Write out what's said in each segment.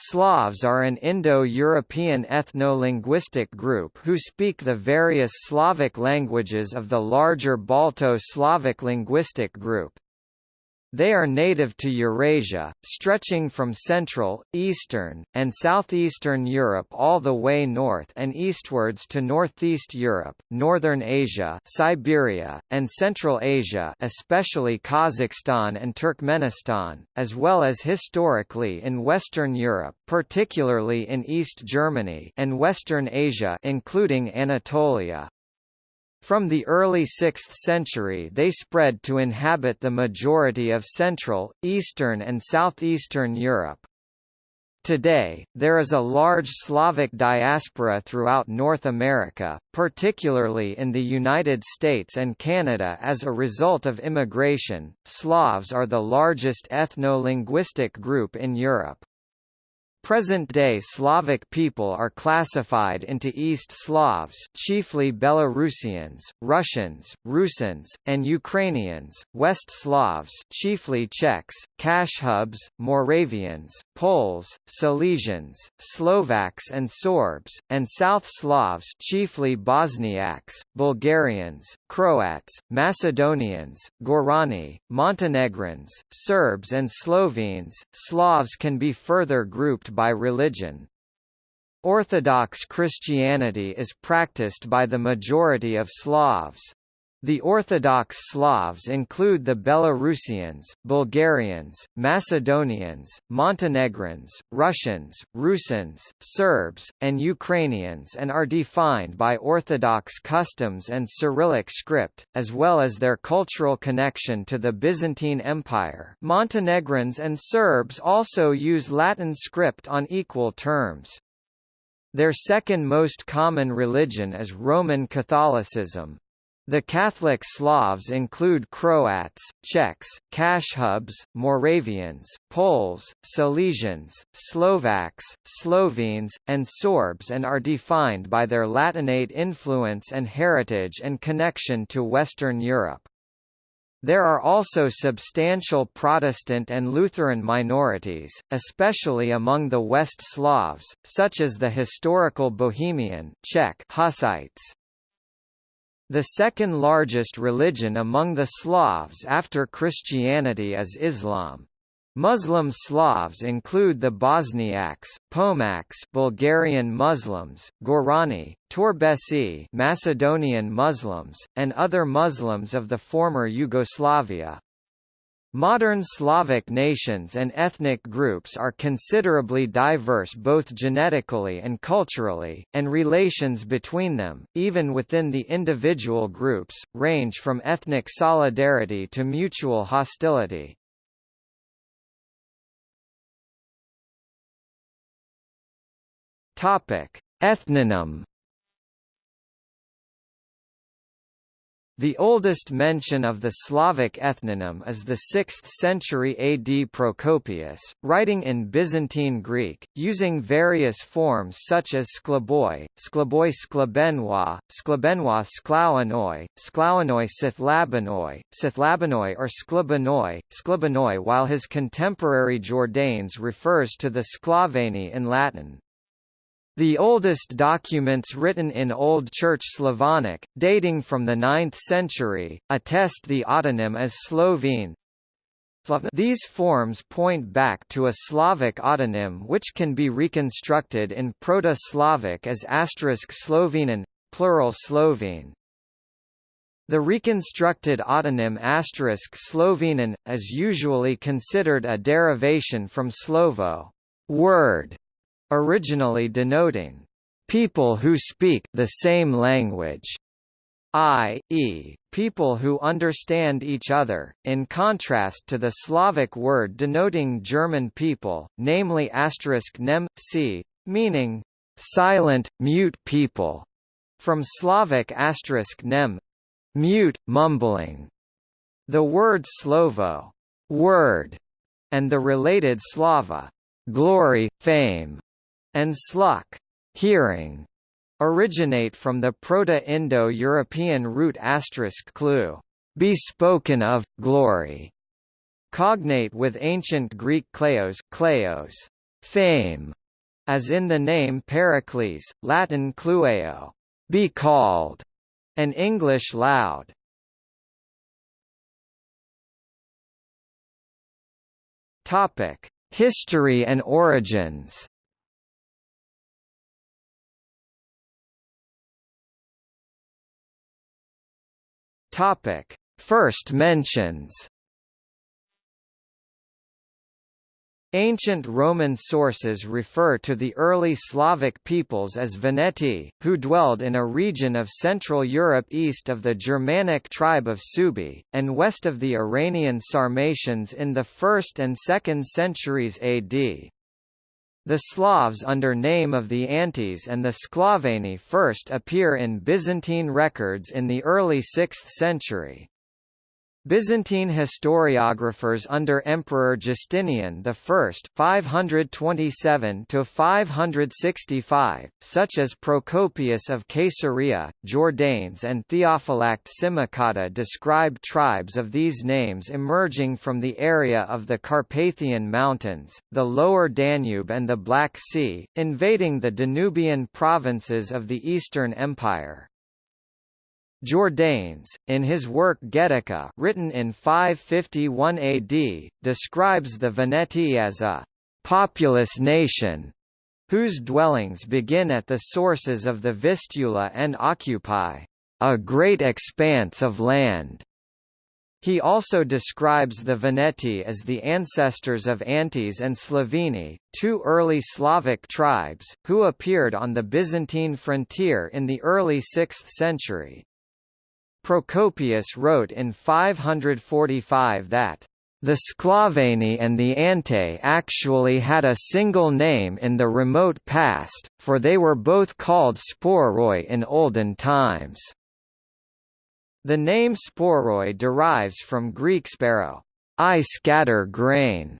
Slavs are an Indo-European ethno-linguistic group who speak the various Slavic languages of the larger Balto-Slavic linguistic group. They are native to Eurasia, stretching from Central, Eastern, and Southeastern Europe all the way north and eastwards to Northeast Europe, Northern Asia Siberia, and Central Asia especially Kazakhstan and Turkmenistan, as well as historically in Western Europe particularly in East Germany and Western Asia including Anatolia. From the early 6th century they spread to inhabit the majority of Central, Eastern and Southeastern Europe. Today, there is a large Slavic diaspora throughout North America, particularly in the United States and Canada as a result of immigration. Slavs are the largest ethno-linguistic group in Europe. Present-day Slavic people are classified into East Slavs chiefly Belarusians, Russians, Rusins, and Ukrainians, West Slavs chiefly Czechs, Kashubs, Moravians, Poles, Silesians, Slovaks and Sorbs, and South Slavs chiefly Bosniaks, Bulgarians, Croats, Macedonians, Gorani, Montenegrins, Serbs and Slovenes. Slavs can be further grouped by religion. Orthodox Christianity is practiced by the majority of Slavs. The Orthodox Slavs include the Belarusians, Bulgarians, Macedonians, Montenegrins, Russians, Rusins, Serbs, and Ukrainians and are defined by Orthodox customs and Cyrillic script, as well as their cultural connection to the Byzantine Empire. Montenegrins and Serbs also use Latin script on equal terms. Their second most common religion is Roman Catholicism. The Catholic Slavs include Croats, Czechs, Kashubs, Moravians, Poles, Silesians, Slovaks, Slovenes, and Sorbs and are defined by their Latinate influence and heritage and connection to Western Europe. There are also substantial Protestant and Lutheran minorities, especially among the West Slavs, such as the historical Bohemian Czech Hussites. The second largest religion among the Slavs after Christianity is Islam. Muslim Slavs include the Bosniaks, Pomaks Bulgarian Muslims, Gorani, Torbesi Macedonian Muslims, and other Muslims of the former Yugoslavia. Modern Slavic nations and ethnic groups are considerably diverse both genetically and culturally, and relations between them, even within the individual groups, range from ethnic solidarity to mutual hostility. Ethnonym The oldest mention of the Slavic ethnonym is the 6th century AD Procopius, writing in Byzantine Greek, using various forms such as sklaboi, sklaboi sklabenoi, sklabenoi sklauanoi, sklauanoi sithlabanoi, sithlabanoi or sklabanoi, sklabanoi while his contemporary Jordanes refers to the sklaveni in Latin. The oldest documents written in Old Church Slavonic, dating from the 9th century, attest the autonym as Slovene. These forms point back to a Slavic autonym which can be reconstructed in Proto-Slavic as asterisk Slovenen, plural Slovene. The reconstructed autonym asterisk Slovenen, is usually considered a derivation from Slovo word, originally denoting people who speak the same language, i.e., people who understand each other, in contrast to the Slavic word denoting German people, namely asterisk nem, c, meaning silent, mute people, from Slavic asterisk nem, mute, mumbling. The word slovo, word, and the related slava, glory, fame, and sluk hearing, originate from the Proto-Indo-European root asterisk clue, be spoken of, glory, cognate with ancient Greek kleos, kleos fame, as in the name Pericles, Latin clueo, be called, and English loud. Topic: History and origins. Topic: First mentions. Ancient Roman sources refer to the early Slavic peoples as Veneti, who dwelled in a region of Central Europe east of the Germanic tribe of Suebi, and west of the Iranian Sarmatians in the 1st and 2nd centuries AD. The Slavs under name of the Antes and the Sklaveni first appear in Byzantine records in the early 6th century. Byzantine historiographers under Emperor Justinian I (527–565), such as Procopius of Caesarea, Jordanes, and Theophylact Simocatta, describe tribes of these names emerging from the area of the Carpathian Mountains, the Lower Danube, and the Black Sea, invading the Danubian provinces of the Eastern Empire. Jordanes, in his work Getica written in 551 AD, describes the Veneti as a «populous nation» whose dwellings begin at the sources of the Vistula and occupy «a great expanse of land». He also describes the Veneti as the ancestors of Antes and Slaveni, two early Slavic tribes, who appeared on the Byzantine frontier in the early 6th century. Procopius wrote in 545 that the Sklaveni and the Ante actually had a single name in the remote past, for they were both called Sporoi in olden times. The name Sporoi derives from Greek sparrow, I scatter grain.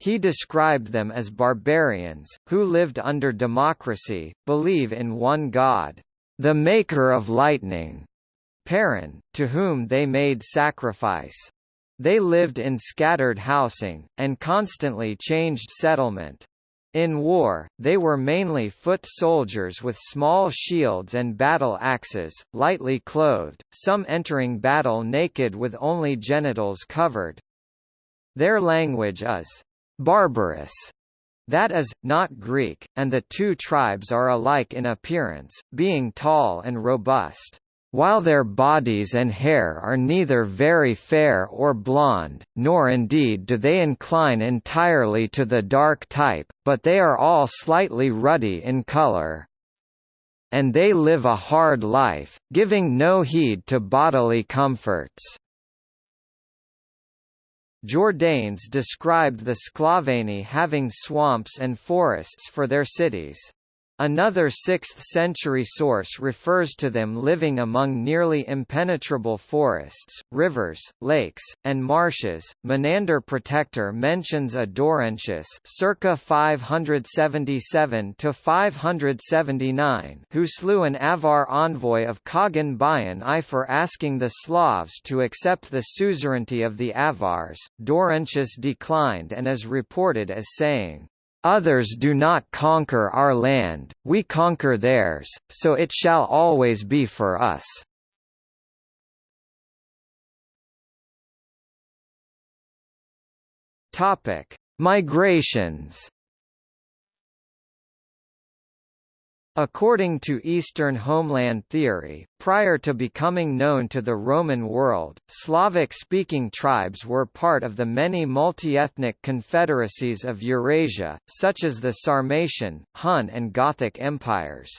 He described them as barbarians, who lived under democracy, believe in one god, the maker of lightning, Perun, to whom they made sacrifice. They lived in scattered housing, and constantly changed settlement. In war, they were mainly foot soldiers with small shields and battle axes, lightly clothed, some entering battle naked with only genitals covered. Their language is barbarous, that is, not Greek, and the two tribes are alike in appearance, being tall and robust. While their bodies and hair are neither very fair or blonde, nor indeed do they incline entirely to the dark type, but they are all slightly ruddy in color. And they live a hard life, giving no heed to bodily comforts. Jordanes described the Sklaveni having swamps and forests for their cities. Another 6th-century source refers to them living among nearly impenetrable forests, rivers, lakes, and marshes. Menander Protector mentions a Daurentius circa 577 to 579 who slew an Avar envoy of Kagan Bayan I for asking the Slavs to accept the suzerainty of the Avars. Daurentius declined and is reported as saying, Others do not conquer our land, we conquer theirs, so it shall always be for us. Topic: Migrations According to Eastern homeland theory, prior to becoming known to the Roman world, Slavic-speaking tribes were part of the many multi-ethnic confederacies of Eurasia, such as the Sarmatian, Hun and Gothic empires.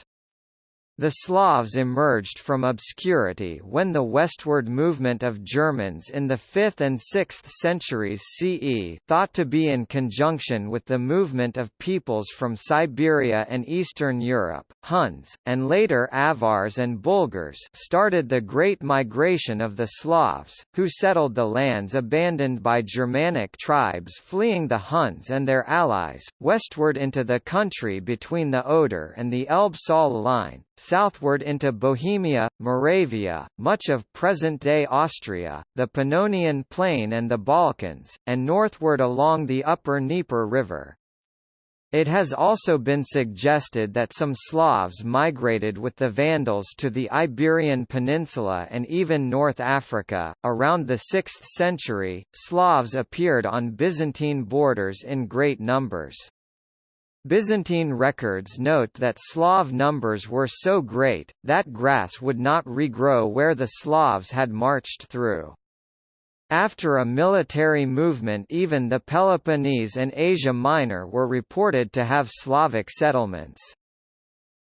The Slavs emerged from obscurity when the westward movement of Germans in the 5th and 6th centuries CE thought to be in conjunction with the movement of peoples from Siberia and Eastern Europe, Huns, and later Avars and Bulgars started the Great Migration of the Slavs, who settled the lands abandoned by Germanic tribes fleeing the Huns and their allies, westward into the country between the Oder and the Elbe-Saale line, southward into Bohemia, Moravia, much of present-day Austria, the Pannonian Plain and the Balkans, and northward along the upper Dnieper River. It has also been suggested that some Slavs migrated with the Vandals to the Iberian Peninsula and even North Africa. Around the 6th century, Slavs appeared on Byzantine borders in great numbers. Byzantine records note that Slav numbers were so great, that grass would not regrow where the Slavs had marched through. After a military movement even the Peloponnese and Asia Minor were reported to have Slavic settlements.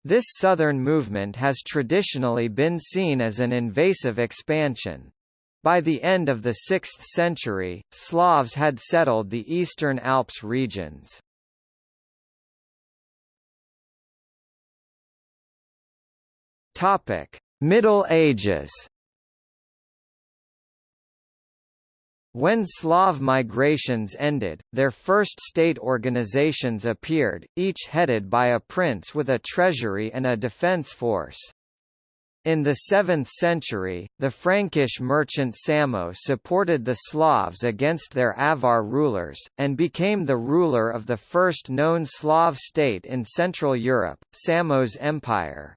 This southern movement has traditionally been seen as an invasive expansion. By the end of the 6th century, Slavs had settled the eastern Alps regions. Middle Ages When Slav migrations ended, their first state organizations appeared, each headed by a prince with a treasury and a defense force. In the 7th century, the Frankish merchant Samo supported the Slavs against their Avar rulers, and became the ruler of the first known Slav state in Central Europe, Samo's Empire.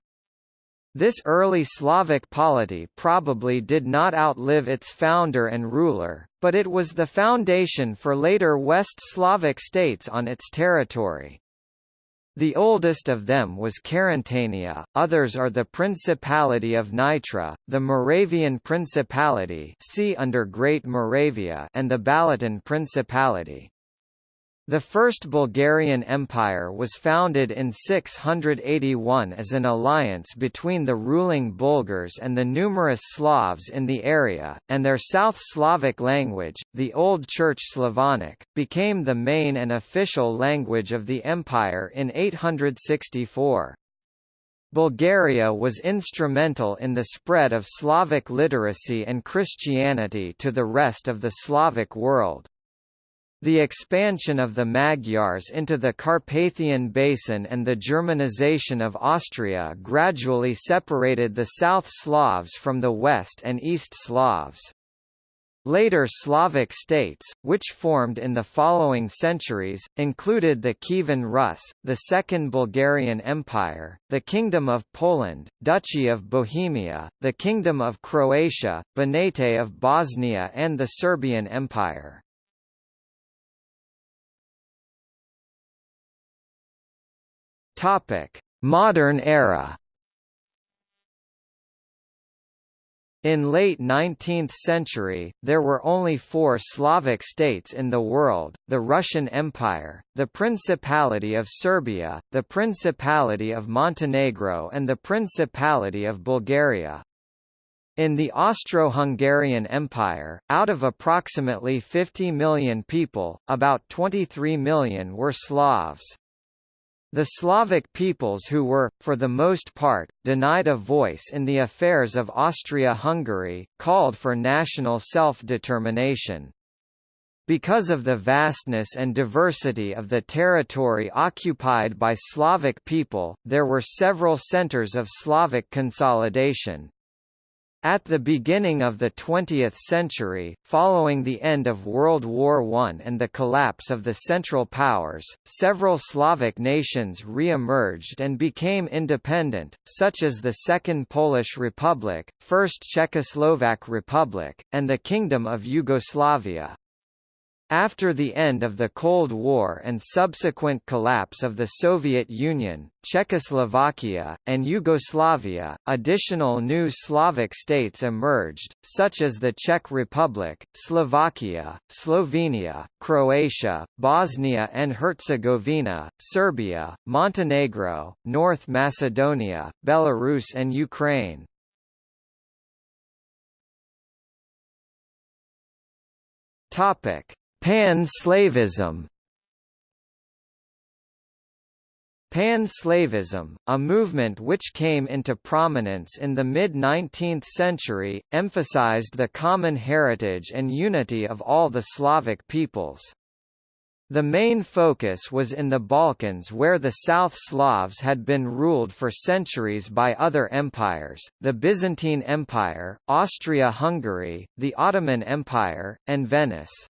This early Slavic polity probably did not outlive its founder and ruler, but it was the foundation for later West Slavic states on its territory. The oldest of them was Carantania, others are the Principality of Nitra, the Moravian Principality see under Great Moravia and the Balaton Principality. The First Bulgarian Empire was founded in 681 as an alliance between the ruling Bulgars and the numerous Slavs in the area, and their South Slavic language, the Old Church Slavonic, became the main and official language of the empire in 864. Bulgaria was instrumental in the spread of Slavic literacy and Christianity to the rest of the Slavic world. The expansion of the Magyars into the Carpathian Basin and the Germanization of Austria gradually separated the South Slavs from the West and East Slavs. Later Slavic states, which formed in the following centuries, included the Kievan Rus, the Second Bulgarian Empire, the Kingdom of Poland, Duchy of Bohemia, the Kingdom of Croatia, Banate of Bosnia and the Serbian Empire. Topic: Modern era. In late 19th century, there were only four Slavic states in the world, the Russian Empire, the Principality of Serbia, the Principality of Montenegro and the Principality of Bulgaria. In the Austro-Hungarian Empire, out of approximately 50 million people, about 23 million were Slavs. The Slavic peoples who were, for the most part, denied a voice in the affairs of Austria-Hungary, called for national self-determination. Because of the vastness and diversity of the territory occupied by Slavic people, there were several centers of Slavic consolidation. At the beginning of the 20th century, following the end of World War I and the collapse of the Central Powers, several Slavic nations re-emerged and became independent, such as the Second Polish Republic, First Czechoslovak Republic, and the Kingdom of Yugoslavia. After the end of the Cold War and subsequent collapse of the Soviet Union, Czechoslovakia, and Yugoslavia, additional new Slavic states emerged, such as the Czech Republic, Slovakia, Slovenia, Croatia, Bosnia and Herzegovina, Serbia, Montenegro, North Macedonia, Belarus and Ukraine. Topic Pan-Slavism Pan-Slavism, a movement which came into prominence in the mid-19th century, emphasized the common heritage and unity of all the Slavic peoples. The main focus was in the Balkans where the South Slavs had been ruled for centuries by other empires, the Byzantine Empire, Austria-Hungary, the Ottoman Empire, and Venice.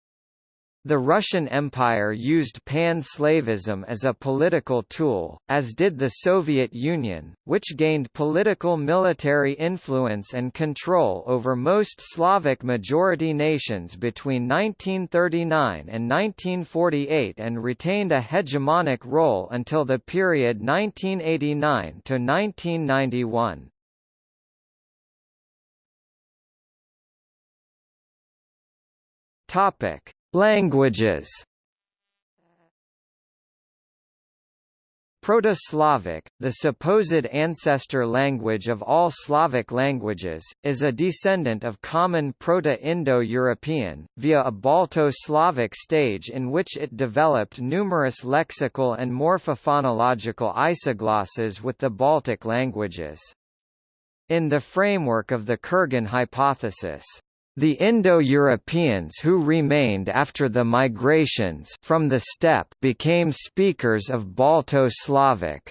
The Russian Empire used pan-Slavism as a political tool, as did the Soviet Union, which gained political military influence and control over most Slavic majority nations between 1939 and 1948 and retained a hegemonic role until the period 1989 to 1991. Topic Languages Proto-Slavic, the supposed ancestor language of all Slavic languages, is a descendant of common Proto-Indo-European, via a Balto-Slavic stage in which it developed numerous lexical and morphophonological isoglosses with the Baltic languages. In the framework of the Kurgan hypothesis, the Indo-Europeans who remained after the migrations from the steppe became speakers of Balto-Slavic.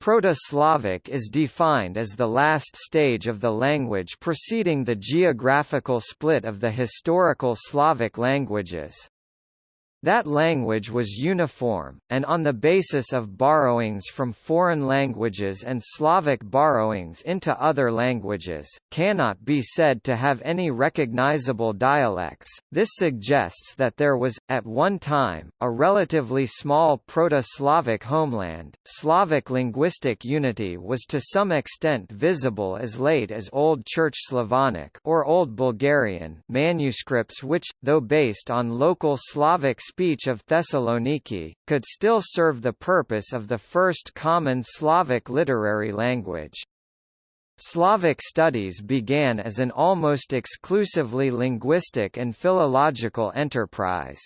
Proto-Slavic is defined as the last stage of the language preceding the geographical split of the historical Slavic languages. That language was uniform, and on the basis of borrowings from foreign languages and Slavic borrowings into other languages, cannot be said to have any recognizable dialects. This suggests that there was, at one time, a relatively small Proto-Slavic homeland. Slavic linguistic unity was to some extent visible as late as Old Church Slavonic or Old Bulgarian manuscripts which, though based on local Slavic speech of Thessaloniki, could still serve the purpose of the first common Slavic literary language. Slavic studies began as an almost exclusively linguistic and philological enterprise.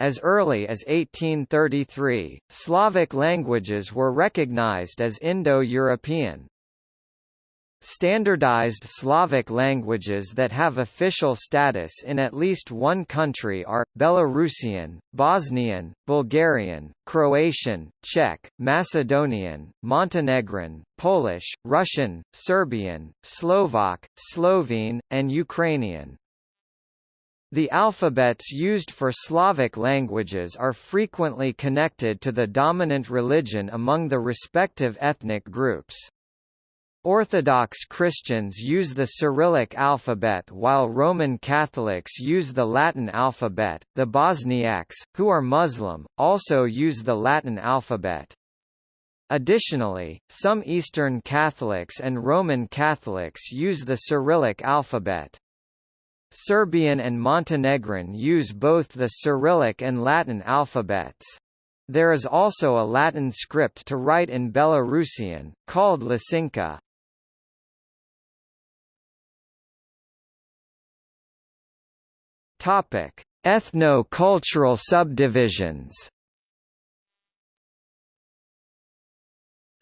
As early as 1833, Slavic languages were recognized as Indo-European. Standardized Slavic languages that have official status in at least one country are, Belarusian, Bosnian, Bulgarian, Croatian, Czech, Macedonian, Montenegrin, Polish, Russian, Serbian, Slovak, Slovene, and Ukrainian. The alphabets used for Slavic languages are frequently connected to the dominant religion among the respective ethnic groups. Orthodox Christians use the Cyrillic alphabet while Roman Catholics use the Latin alphabet. The Bosniaks, who are Muslim, also use the Latin alphabet. Additionally, some Eastern Catholics and Roman Catholics use the Cyrillic alphabet. Serbian and Montenegrin use both the Cyrillic and Latin alphabets. There is also a Latin script to write in Belarusian, called Lasinka. Topic: Ethno-cultural subdivisions.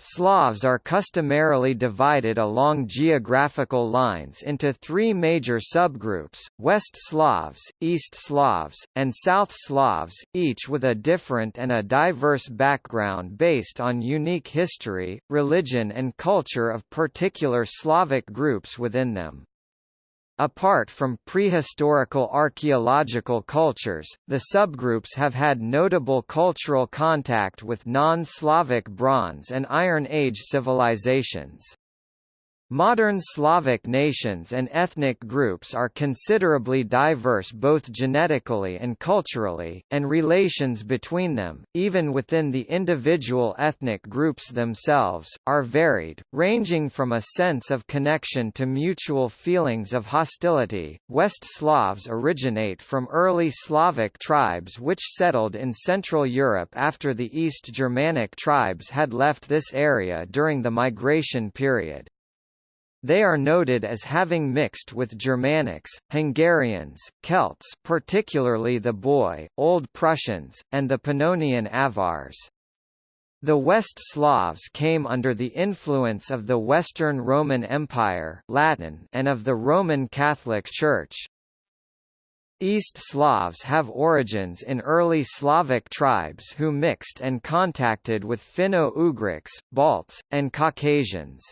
Slavs are customarily divided along geographical lines into three major subgroups, West Slavs, East Slavs, and South Slavs, each with a different and a diverse background based on unique history, religion and culture of particular Slavic groups within them. Apart from prehistorical archaeological cultures, the subgroups have had notable cultural contact with non-Slavic Bronze and Iron Age civilizations. Modern Slavic nations and ethnic groups are considerably diverse both genetically and culturally, and relations between them, even within the individual ethnic groups themselves, are varied, ranging from a sense of connection to mutual feelings of hostility. West Slavs originate from early Slavic tribes which settled in Central Europe after the East Germanic tribes had left this area during the migration period. They are noted as having mixed with Germanics, Hungarians, Celts particularly the Boii, Old Prussians, and the Pannonian Avars. The West Slavs came under the influence of the Western Roman Empire Latin and of the Roman Catholic Church. East Slavs have origins in early Slavic tribes who mixed and contacted with Finno-Ugrics, Balts, and Caucasians.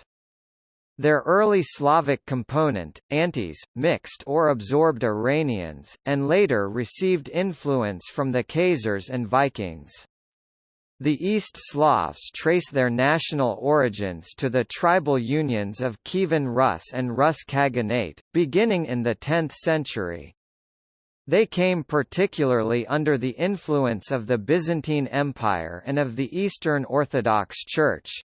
Their early Slavic component, Antes, mixed or absorbed Iranians, and later received influence from the Khazars and Vikings. The East Slavs trace their national origins to the tribal unions of Kievan Rus and Rus Khaganate, beginning in the 10th century. They came particularly under the influence of the Byzantine Empire and of the Eastern Orthodox Church.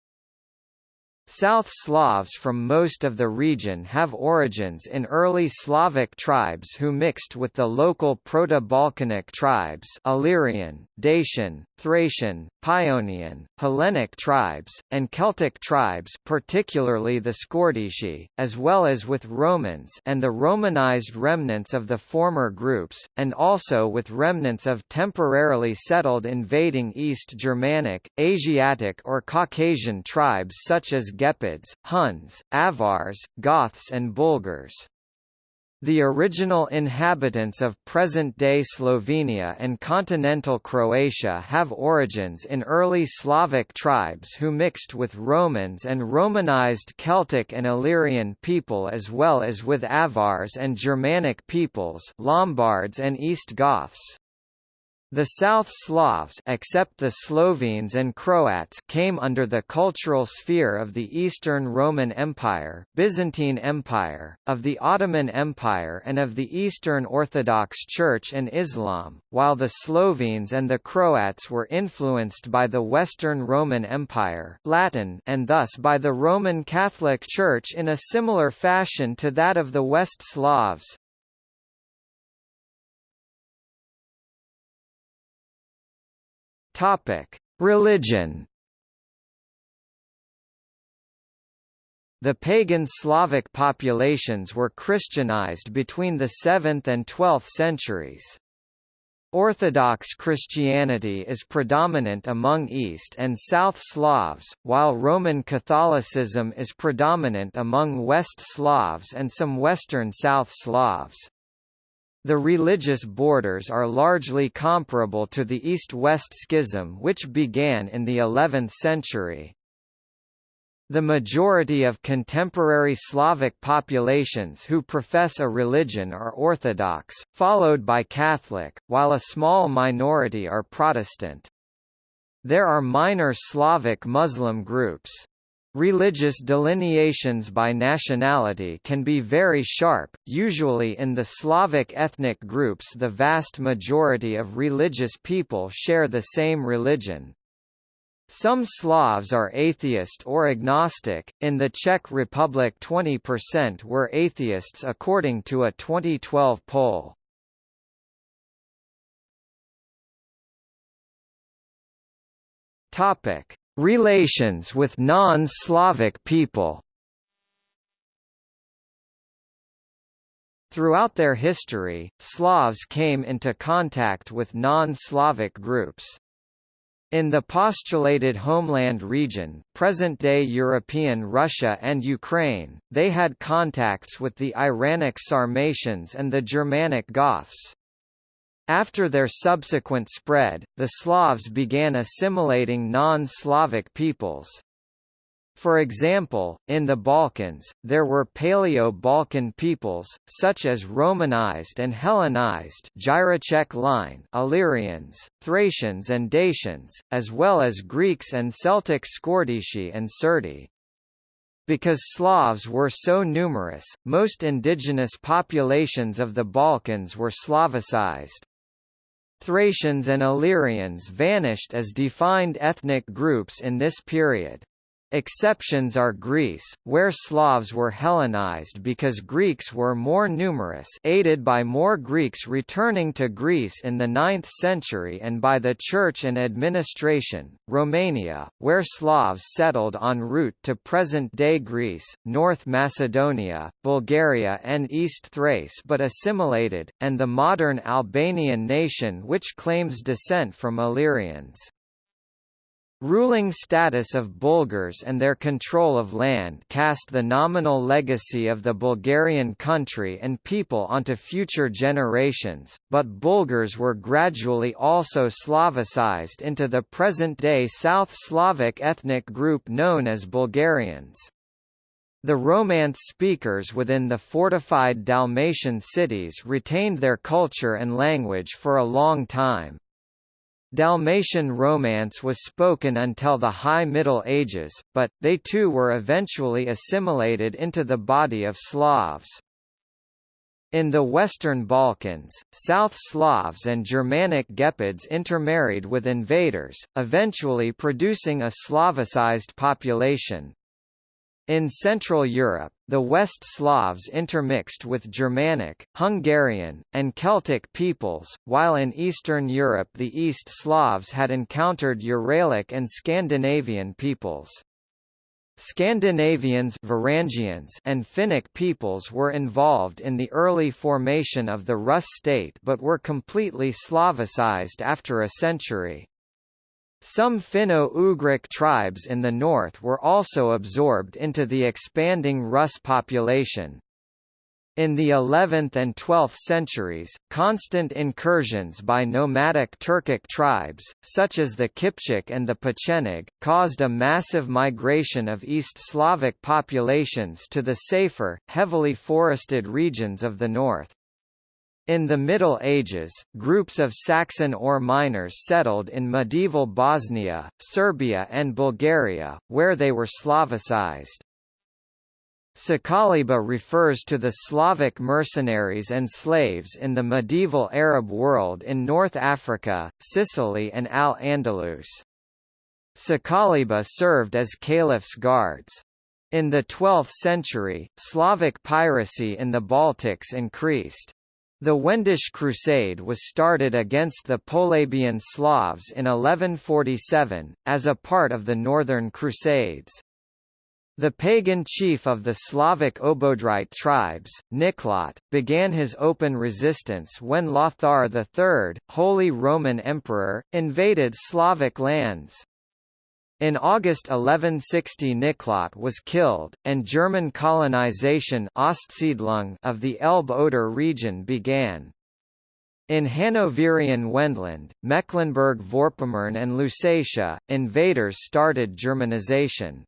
South Slavs from most of the region have origins in early Slavic tribes who mixed with the local Proto-Balkanic tribes Illyrian, Dacian, Thracian, Paeonian, Hellenic tribes, and Celtic tribes particularly the Scordisci, as well as with Romans and the Romanized remnants of the former groups, and also with remnants of temporarily settled invading East Germanic, Asiatic or Caucasian tribes such as Gepids, Huns, Avars, Goths and Bulgars. The original inhabitants of present-day Slovenia and continental Croatia have origins in early Slavic tribes who mixed with Romans and Romanized Celtic and Illyrian people as well as with Avars and Germanic peoples Lombards and East Goths. The South Slavs except the Slovenes and Croats came under the cultural sphere of the Eastern Roman Empire, Byzantine Empire, of the Ottoman Empire and of the Eastern Orthodox Church and Islam, while the Slovenes and the Croats were influenced by the Western Roman Empire Latin and thus by the Roman Catholic Church in a similar fashion to that of the West Slavs. Topic: Religion. The pagan Slavic populations were Christianized between the 7th and 12th centuries. Orthodox Christianity is predominant among East and South Slavs, while Roman Catholicism is predominant among West Slavs and some Western South Slavs. The religious borders are largely comparable to the East-West Schism which began in the 11th century. The majority of contemporary Slavic populations who profess a religion are Orthodox, followed by Catholic, while a small minority are Protestant. There are minor Slavic Muslim groups. Religious delineations by nationality can be very sharp, usually in the Slavic ethnic groups the vast majority of religious people share the same religion. Some Slavs are atheist or agnostic, in the Czech Republic 20% were atheists according to a 2012 poll. Topic Relations with non-Slavic people Throughout their history, Slavs came into contact with non-Slavic groups. In the postulated homeland region present-day European Russia and Ukraine, they had contacts with the Iranic Sarmatians and the Germanic Goths. After their subsequent spread, the Slavs began assimilating non-Slavic peoples. For example, in the Balkans, there were Paleo-Balkan peoples, such as Romanized and Hellenized Jireček line Illyrians, Thracians and Dacians, as well as Greeks and Celtic Scordisci and Serdi. Because Slavs were so numerous, most indigenous populations of the Balkans were Slavicized. Thracians and Illyrians vanished as defined ethnic groups in this period. Exceptions are Greece, where Slavs were Hellenized because Greeks were more numerous aided by more Greeks returning to Greece in the 9th century and by the church and administration, Romania, where Slavs settled en route to present-day Greece, North Macedonia, Bulgaria and East Thrace but assimilated, and the modern Albanian nation which claims descent from Illyrians. Ruling status of Bulgars and their control of land cast the nominal legacy of the Bulgarian country and people onto future generations, but Bulgars were gradually also Slavicized into the present-day South Slavic ethnic group known as Bulgarians. The Romance speakers within the fortified Dalmatian cities retained their culture and language for a long time. Dalmatian Romance was spoken until the High Middle Ages, but, they too were eventually assimilated into the body of Slavs. In the Western Balkans, South Slavs and Germanic Gepids intermarried with invaders, eventually producing a Slavicized population. In Central Europe, the West Slavs intermixed with Germanic, Hungarian, and Celtic peoples, while in Eastern Europe the East Slavs had encountered Uralic and Scandinavian peoples. Scandinavians Varangians and Finnic peoples were involved in the early formation of the Rus state but were completely Slavicized after a century. Some Finno-Ugric tribes in the north were also absorbed into the expanding Rus population. In the 11th and 12th centuries, constant incursions by nomadic Turkic tribes, such as the Kipchak and the Pecheneg, caused a massive migration of East Slavic populations to the safer, heavily forested regions of the north. In the Middle Ages, groups of Saxon ore miners settled in medieval Bosnia, Serbia and Bulgaria, where they were Slavicized. Sakaliba refers to the Slavic mercenaries and slaves in the medieval Arab world in North Africa, Sicily and Al-Andalus. Sakaliba served as caliph's guards. In the 12th century, Slavic piracy in the Baltics increased. The Wendish Crusade was started against the Polabian Slavs in 1147, as a part of the Northern Crusades. The pagan chief of the Slavic Obodrite tribes, Niklot, began his open resistance when Lothar III, Holy Roman Emperor, invaded Slavic lands. In August 1160 Niklot was killed, and German colonization of the Elbe-Oder region began. In Hanoverian Wendland, Mecklenburg-Vorpommern and Lusatia, invaders started Germanization.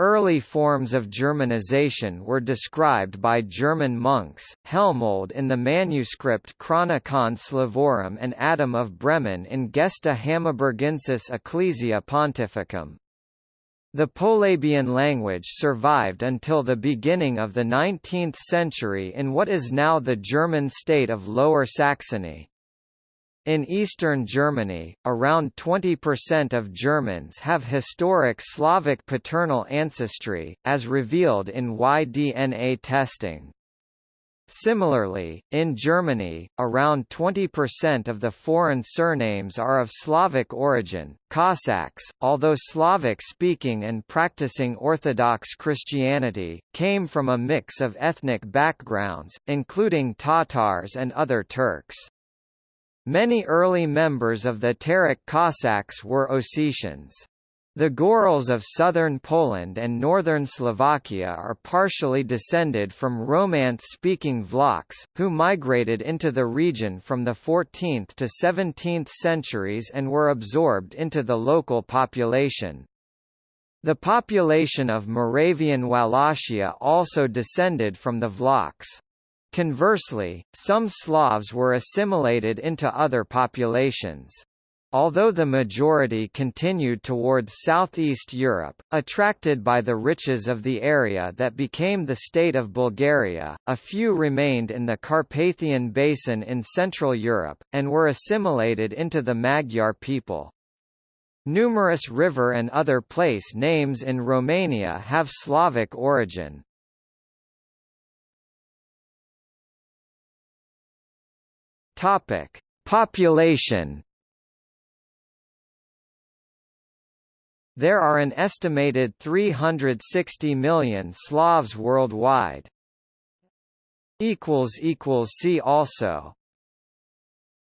Early forms of Germanization were described by German monks, Helmold in the manuscript Chronicon Slavorum and Adam of Bremen in Gesta Hammaburgensis Ecclesia Pontificum. The Polabian language survived until the beginning of the 19th century in what is now the German state of Lower Saxony. In eastern Germany, around 20% of Germans have historic Slavic paternal ancestry, as revealed in Y-DNA testing. Similarly, in Germany, around 20% of the foreign surnames are of Slavic origin. Cossacks, although Slavic speaking and practicing Orthodox Christianity, came from a mix of ethnic backgrounds, including Tatars and other Turks. Many early members of the Terek Cossacks were Ossetians. The Gorals of southern Poland and northern Slovakia are partially descended from Romance-speaking Vlachs, who migrated into the region from the 14th to 17th centuries and were absorbed into the local population. The population of Moravian Wallachia also descended from the Vlachs. Conversely, some Slavs were assimilated into other populations. Although the majority continued towards southeast Europe, attracted by the riches of the area that became the state of Bulgaria, a few remained in the Carpathian Basin in Central Europe, and were assimilated into the Magyar people. Numerous river and other place names in Romania have Slavic origin. Topic: Population. There are an estimated 360 million Slavs worldwide. equals equals see also